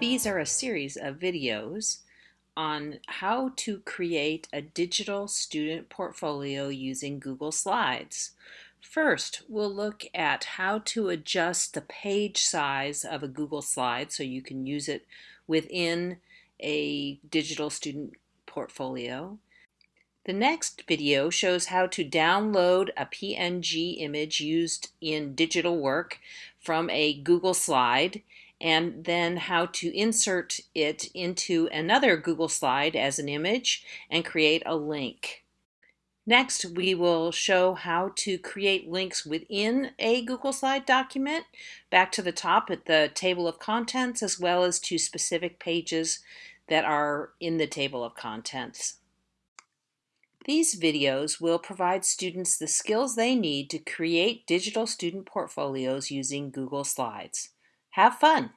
These are a series of videos on how to create a digital student portfolio using Google Slides. First, we'll look at how to adjust the page size of a Google Slide so you can use it within a digital student portfolio. The next video shows how to download a PNG image used in digital work from a Google slide and then how to insert it into another Google slide as an image and create a link. Next, we will show how to create links within a Google Slide document, back to the top at the table of contents, as well as to specific pages that are in the table of contents. These videos will provide students the skills they need to create digital student portfolios using Google Slides. Have fun!